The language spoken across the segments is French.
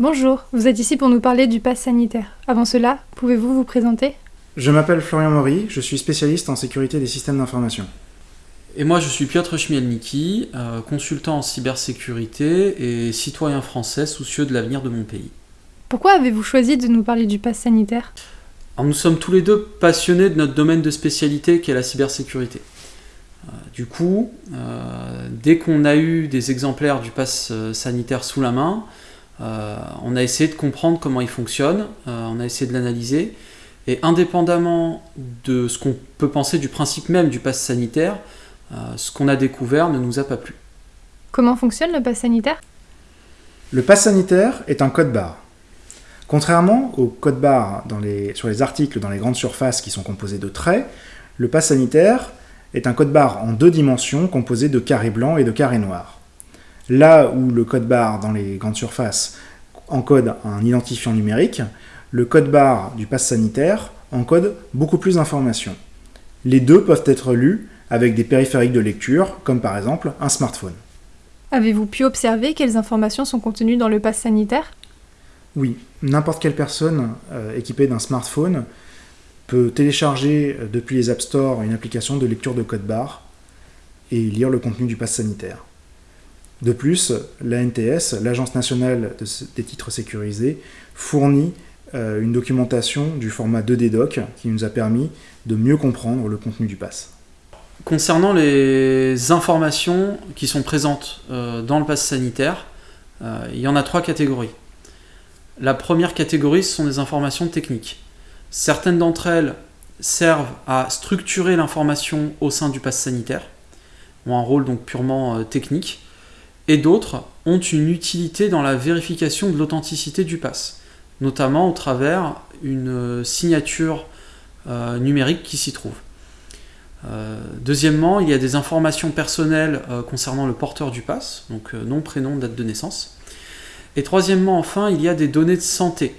Bonjour, vous êtes ici pour nous parler du pass sanitaire. Avant cela, pouvez-vous vous présenter? Je m'appelle Florian Maury, je suis spécialiste en sécurité des systèmes d'information. Et moi, je suis Piotr Chmielniki, euh, consultant en cybersécurité et citoyen français soucieux de l'avenir de mon pays. Pourquoi avez-vous choisi de nous parler du pass sanitaire? Alors, Nous sommes tous les deux passionnés de notre domaine de spécialité qui est la cybersécurité. Euh, du coup, euh, dès qu'on a eu des exemplaires du pass sanitaire sous la main, euh, on a essayé de comprendre comment il fonctionne, euh, on a essayé de l'analyser, et indépendamment de ce qu'on peut penser du principe même du pass sanitaire, euh, ce qu'on a découvert ne nous a pas plu. Comment fonctionne le pass sanitaire? Le pass sanitaire est un code barre. Contrairement au code barre dans les- sur les articles dans les grandes surfaces qui sont composés de traits, le pass sanitaire est un code barre en deux dimensions composé de carrés blancs et de carrés noirs. Là où le code barre dans les grandes surfaces encode un identifiant numérique, le code barre du pass sanitaire encode beaucoup plus d'informations. Les deux peuvent être lus avec des périphériques de lecture, comme par exemple un smartphone. Avez-vous pu observer quelles informations sont contenues dans le pass sanitaire? Oui, n'importe quelle personne euh, équipée d'un smartphone peut télécharger euh, depuis les App Store une application de lecture de code barre et lire le contenu du pass sanitaire. De plus, l'ANTS, l'Agence nationale des titres sécurisés, fournit euh, une documentation du format 2D doc qui nous a permis de mieux comprendre le contenu du pass. Concernant les informations qui sont présentes euh, dans le pass sanitaire, euh, il y en a trois catégories. La première catégorie, ce sont des informations techniques. Certaines d'entre elles servent à structurer l'information au sein du pass sanitaire, ont un rôle donc purement technique, et d'autres ont une utilité dans la vérification de l'authenticité du pass, notamment au travers une euh, signature euh, numérique qui s'y trouve. Euh, deuxièmement, il y a des informations personnelles concernant le porteur du pass, donc nom, prénom, date de naissance. Et troisièmement, enfin, il y a des données de santé.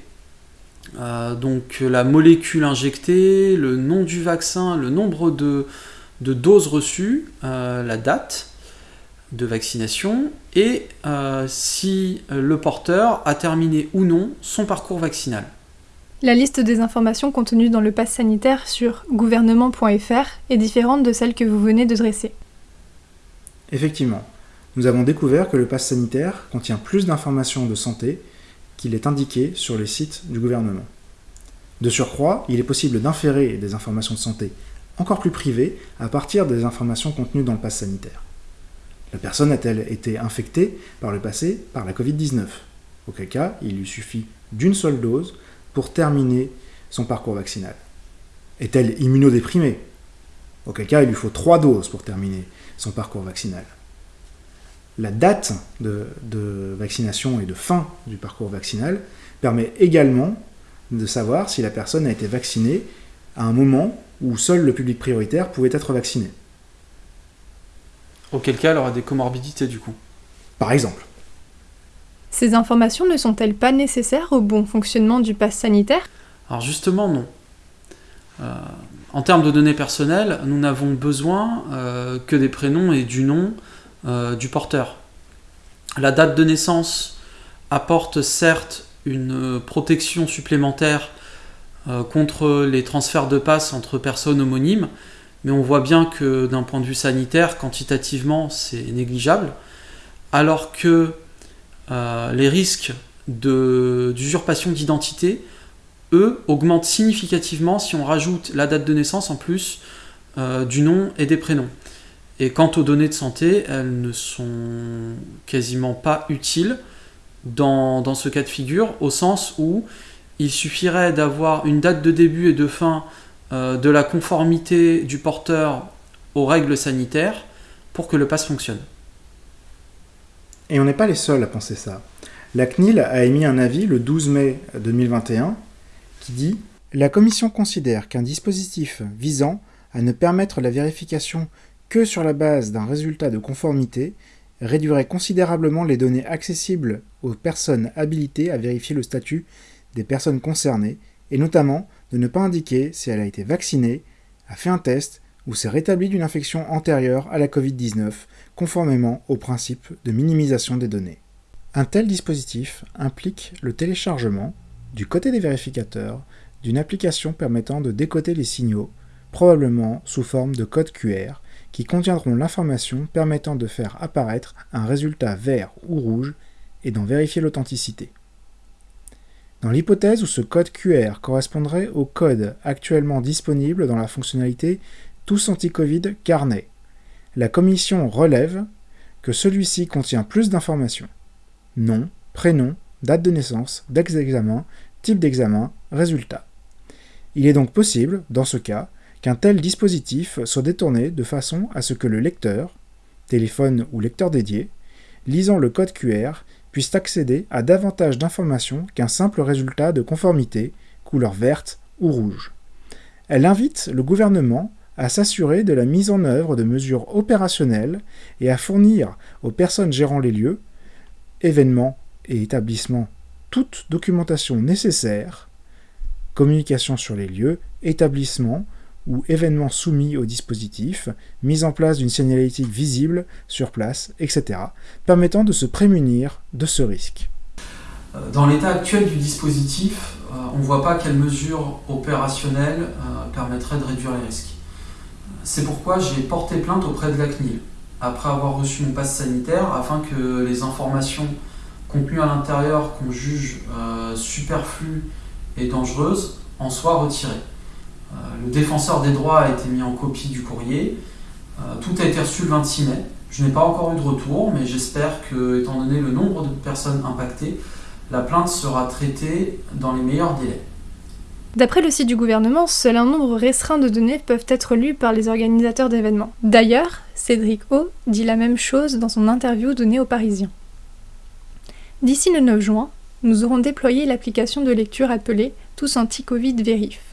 Donc la molécule injectée, le nom du vaccin, le nombre de, doses reçues, la date de vaccination et euh, si euh, le porteur a terminé ou non son parcours vaccinal. La liste des informations contenues dans le pass sanitaire sur gouvernement.fr est différente de celle que vous venez de dresser. Effectivement, nous avons découvert que le pass sanitaire contient plus d'informations de santé qu'il est indiqué sur les sites du gouvernement. De surcroît, il est possible d'inférer des informations de santé encore plus privées à partir des informations contenues dans le pass sanitaire. La personne a-t-elle été infectée par le passé par la Covid-19? Auquel cas, il lui suffit d'une seule dose pour terminer son parcours vaccinal. Est-elle immunodéprimée? Auquel cas, il lui faut trois doses pour terminer son parcours vaccinal. La date de, de vaccination et de fin du parcours vaccinal permet également de savoir si la personne a été vaccinée à un moment où seul le public prioritaire pouvait être vacciné. Auquel cas, elle aura des comorbidités du coup. Par exemple, Ces informations ne sont-elles pas nécessaires au bon fonctionnement du pass sanitaire? Alors justement, non. Euh, en termes de données personnelles, nous n'avons besoin euh, que des prénoms et du nom euh, du porteur. La date de naissance apporte certes une protection supplémentaire euh, contre les transferts de passe entre personnes homonymes, mais on voit bien que d'un point de vue sanitaire, quantitativement, c'est négligeable, alors que euh, les risques d'usurpation d'identité eux, augmentent significativement si on rajoute la date de naissance en plus euh, du nom et des prénoms. Et quant aux données de santé, elles ne sont quasiment pas utiles dans, dans ce cas de figure, au sens où il suffirait d'avoir une date de début et de fin euh, de la conformité du porteur aux règles sanitaires pour que le pass fonctionne. et on n'est pas les seuls à penser ça. La CNIL a émis un avis le 12 mai 2021 qui dit La Commission considère qu'un dispositif visant à ne permettre la vérification que sur la base d'un résultat de conformité réduirait considérablement les données accessibles aux personnes habilitées à vérifier le statut des personnes concernées, et notamment de ne pas indiquer si elle a été vaccinée, a fait un test ou s'est rétablie d'une infection antérieure à la Covid-19, conformément au principe de minimisation des données. Un tel dispositif implique le téléchargement, du côté des vérificateurs, d'une application permettant de décoder les signaux, probablement sous forme de code QR, qui contiendront l'information permettant de faire apparaître un résultat vert ou rouge et d'en vérifier l'authenticité. Dans l'hypothèse où ce code QR correspondrait au code actuellement disponible dans la fonctionnalité Tous anti-Covid Carnet, la commission relève que celui-ci contient plus d'informations. Nom, prénom, date de naissance, date d'examen, type d'examen, résultat. Il est donc possible, dans ce cas, qu'un tel dispositif soit détourné de façon à ce que le lecteur, téléphone ou lecteur dédié, lisant le code QR, puisse accéder à davantage d'informations qu'un simple résultat de conformité, couleur verte ou rouge. Elle invite le gouvernement à s'assurer de la mise en œuvre de mesures opérationnelles et à fournir aux personnes gérant les lieux, événements et établissements toute documentation nécessaire, communication sur les lieux, établissements, ou événements soumis au dispositif, mise en place d'une signalétique visible sur place, etc., permettant de se prémunir de ce risque. Euh, dans l'état actuel du dispositif, euh, on ne voit pas quelles mesures opérationnelles euh, permettraient de réduire les risques. C'est pourquoi j'ai porté plainte auprès de la CNIL, après avoir reçu mon passe sanitaire, afin que les informations contenues à l'intérieur qu'on juge superflues et dangereuses en soient retirées. Euh, le défenseur des droits a été mis en copie du courrier. Euh, tout a été reçu le 26 mai. Je n'ai pas encore eu de retour, mais j'espère que, étant donné le nombre de personnes impactées, la plainte sera traitée dans les meilleurs délais. D'après le site du gouvernement, seul un nombre restreint de données peuvent être lues par les organisateurs d'événements. D'ailleurs, Cédric O dit la même chose dans son interview donnée aux Parisiens. D'ici le 9 juin, nous aurons déployé l'application de lecture appelée Tous Anti-Covid Vérif.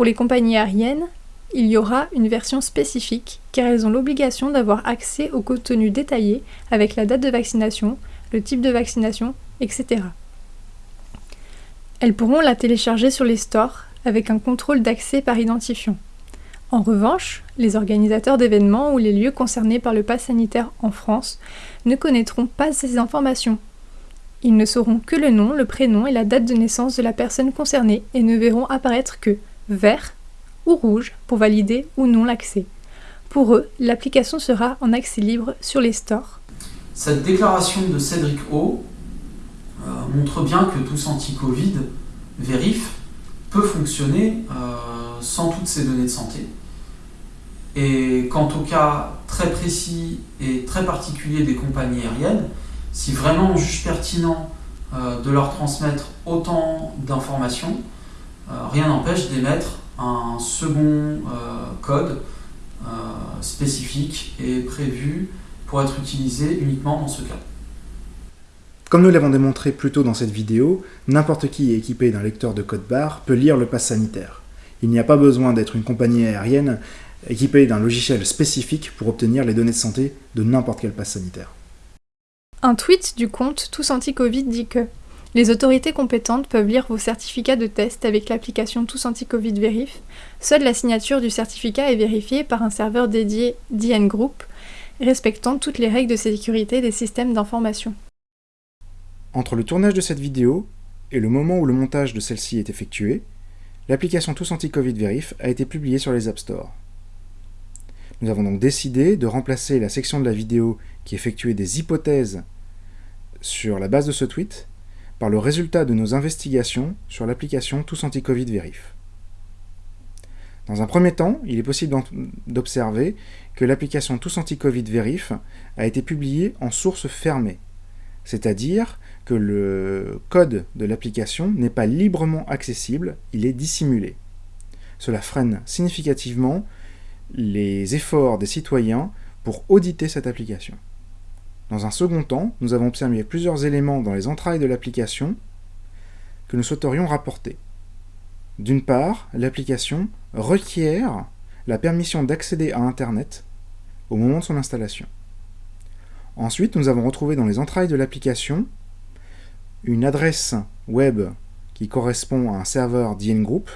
Pour les compagnies aériennes, il y aura une version spécifique car elles ont l'obligation d'avoir accès au contenu détaillé avec la date de vaccination, le type de vaccination, etc. Elles pourront la télécharger sur les stores avec un contrôle d'accès par identifiant. En revanche, les organisateurs d'événements ou les lieux concernés par le pass sanitaire en France ne connaîtront pas ces informations. Ils ne sauront que le nom, le prénom et la date de naissance de la personne concernée et ne verront apparaître que vert ou rouge pour valider ou non l'accès. Pour eux, l'application sera en accès libre sur les stores. Cette déclaration de Cédric O euh, montre bien que Tous Anti-Covid, Vérif, peut fonctionner euh, sans toutes ces données de santé. Et quant au cas très précis et très particulier des compagnies aériennes, si vraiment on juge pertinent euh, de leur transmettre autant d'informations, rien n'empêche d'émettre un second euh, code euh, spécifique et prévu pour être utilisé uniquement dans ce cas. Comme nous l'avons démontré plus tôt dans cette vidéo, n'importe qui équipé d'un lecteur de code barre peut lire le pass sanitaire. Il n'y a pas besoin d'être une compagnie aérienne équipée d'un logiciel spécifique pour obtenir les données de santé de n'importe quel pass sanitaire. Un tweet du compte Tous Anti-Covid dit que les autorités compétentes peuvent lire vos certificats de test avec l'application Tous Anti-Covid. Seule la signature du certificat est vérifiée par un serveur dédié DN Group, respectant toutes les règles de sécurité des systèmes d'information. Entre le tournage de cette vidéo et le moment où le montage de celle-ci est effectué, l'application Tous Anti-Covid a été publiée sur les App Store. Nous avons donc décidé de remplacer la section de la vidéo qui effectuait des hypothèses sur la base de ce tweet par le résultat de nos investigations sur l'application Tous Anti-Covid. Dans un premier temps, il est possible d'observer que l'application Tous Anti-Covid a été publiée en source fermée, c'est-à-dire que le code de l'application n'est pas librement accessible, il est dissimulé. Cela freine significativement les efforts des citoyens pour auditer cette application. Dans un second temps, nous avons observé plusieurs éléments dans les entrailles de l'application que nous souhaiterions rapporter. D'une part, l'application requiert la permission d'accéder à Internet au moment de son installation. Ensuite, nous avons retrouvé dans les entrailles de l'application une adresse web qui correspond à un serveur DN Group,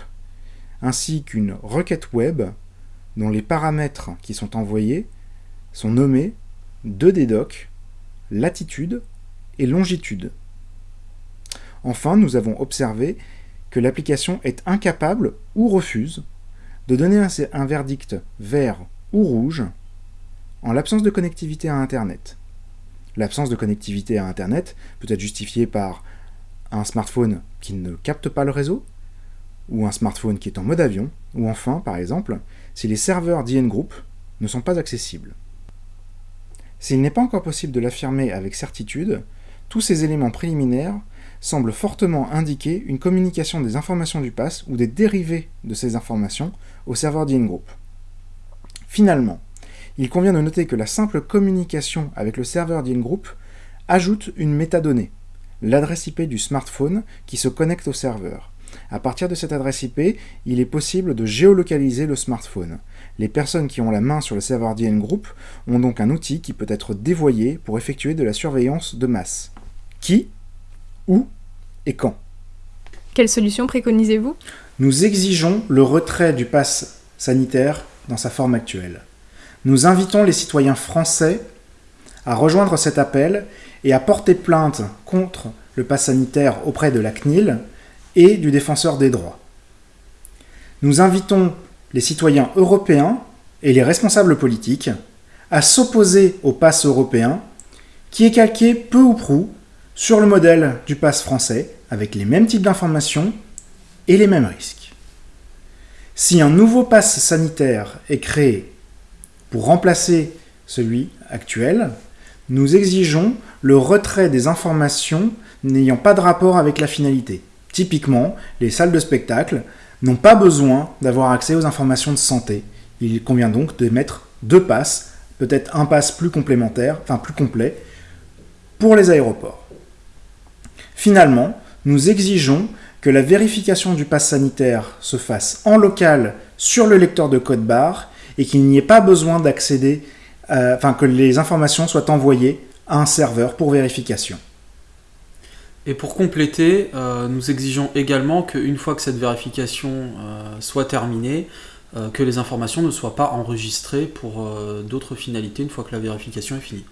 ainsi qu'une requête web dont les paramètres qui sont envoyés sont nommés 2DDoc latitude et longitude. Enfin, nous avons observé que l'application est incapable ou refuse de donner un, verdict vert ou rouge en l'absence de connectivité à Internet. L'absence de connectivité à Internet peut être justifiée par un smartphone qui ne capte pas le réseau, ou un smartphone qui est en mode avion, ou enfin, par exemple, si les serveurs d'IN Group ne sont pas accessibles. S'il n'est pas encore possible de l'affirmer avec certitude, tous ces éléments préliminaires semblent fortement indiquer une communication des informations du pass ou des dérivés de ces informations au serveur d'IN Group. Finalement, il convient de noter que la simple communication avec le serveur d'IN Group ajoute une métadonnée, l'adresse IP du smartphone qui se connecte au serveur. À partir de cette adresse IP, il est possible de géolocaliser le smartphone. Les personnes qui ont la main sur le serveur d'IN Group ont donc un outil qui peut être dévoyé pour effectuer de la surveillance de masse. Qui Où Et quand? Quelle solution préconisez-vous? Nous exigeons le retrait du pass sanitaire dans sa forme actuelle. Nous invitons les citoyens français à rejoindre cet appel et à porter plainte contre le pass sanitaire auprès de la CNIL et du défenseur des droits. Nous invitons les citoyens européens et les responsables politiques à s'opposer au pass européen qui est calqué peu ou prou sur le modèle du pass français avec les mêmes types d'informations et les mêmes risques. Si un nouveau pass sanitaire est créé pour remplacer celui actuel, nous exigeons le retrait des informations n'ayant pas de rapport avec la finalité. Typiquement, les salles de spectacle n'ont pas besoin d'avoir accès aux informations de santé. Il convient donc de mettre deux passes, peut-être un pass plus complémentaire, enfin plus complet, pour les aéroports. Finalement, nous exigeons que la vérification du pass sanitaire se fasse en local sur le lecteur de code barre et qu'il n'y ait pas besoin d'accéder, euh, enfin que les informations soient envoyées à un serveur pour vérification. Et pour compléter, euh, nous exigeons également qu'une fois que cette vérification euh, soit terminée, euh, que les informations ne soient pas enregistrées pour d'autres finalités une fois que la vérification est finie.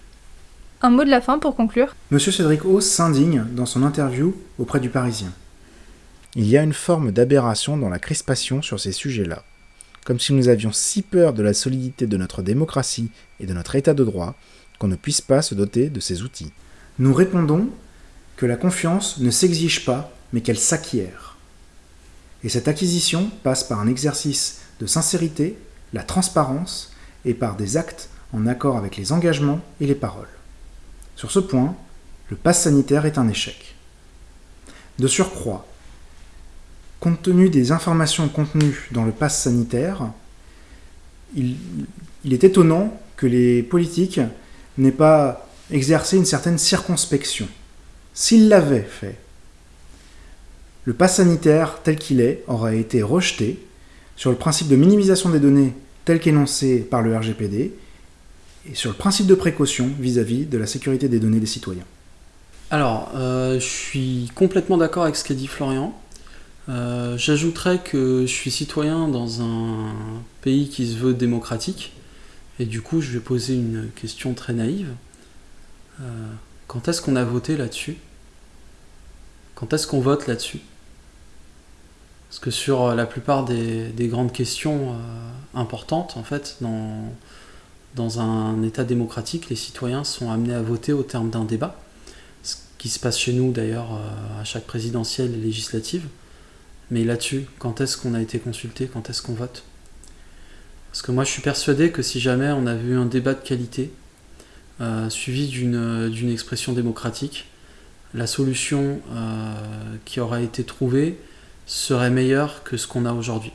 Un mot de la fin pour conclure Monsieur Cédric Hauss s'indigne dans son interview auprès du Parisien. Il y a une forme d'aberration dans la crispation sur ces sujets-là, comme si nous avions si peur de la solidité de notre démocratie et de notre état de droit qu'on ne puisse pas se doter de ces outils. Nous répondons la confiance ne s'exige pas, mais qu'elle s'acquiert. Et cette acquisition passe par un exercice de sincérité, la transparence, et par des actes en accord avec les engagements et les paroles. Sur ce point, le pass sanitaire est un échec. De surcroît, compte tenu des informations contenues dans le pass sanitaire, il est étonnant que les politiques n'aient pas exercé une certaine circonspection. S'il l'avait fait, le pass sanitaire tel qu'il est aurait été rejeté sur le principe de minimisation des données tel qu'énoncé par le RGPD et sur le principe de précaution vis-à-vis de la sécurité des données des citoyens. Alors, euh, je suis complètement d'accord avec ce qu'a dit Florian. Euh, J'ajouterais que je suis citoyen dans un pays qui se veut démocratique, et du coup je vais poser une question très naïve. Euh, quand est-ce qu'on a voté là-dessus? Quand est-ce qu'on vote là-dessus? Parce que sur euh, la plupart des, grandes questions euh, importantes, en fait, dans, dans un État démocratique, les citoyens sont amenés à voter au terme d'un débat, ce qui se passe chez nous d'ailleurs euh, à chaque présidentielle et législative. Mais là-dessus, quand est-ce qu'on a été consulté? Quand est-ce qu'on vote? Parce que moi je suis persuadé que si jamais on avait eu un débat de qualité, euh, suivi d'une expression démocratique, la solution euh, qui aura été trouvée serait meilleure que ce qu'on a aujourd'hui.